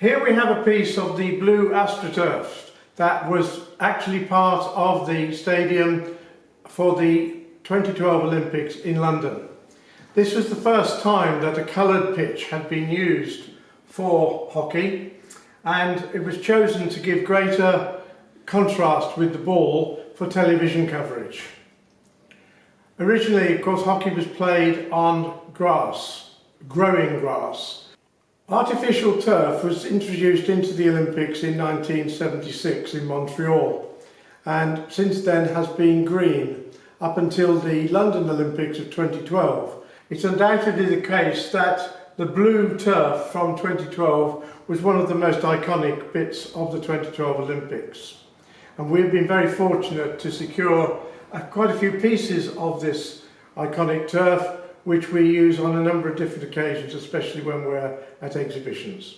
Here we have a piece of the blue AstroTurf that was actually part of the stadium for the 2012 Olympics in London. This was the first time that a coloured pitch had been used for hockey and it was chosen to give greater contrast with the ball for television coverage. Originally, of course, hockey was played on grass, growing grass, Artificial turf was introduced into the Olympics in 1976 in Montreal and since then has been green up until the London Olympics of 2012. It's undoubtedly the case that the blue turf from 2012 was one of the most iconic bits of the 2012 Olympics. And we've been very fortunate to secure uh, quite a few pieces of this iconic turf which we use on a number of different occasions, especially when we're at exhibitions.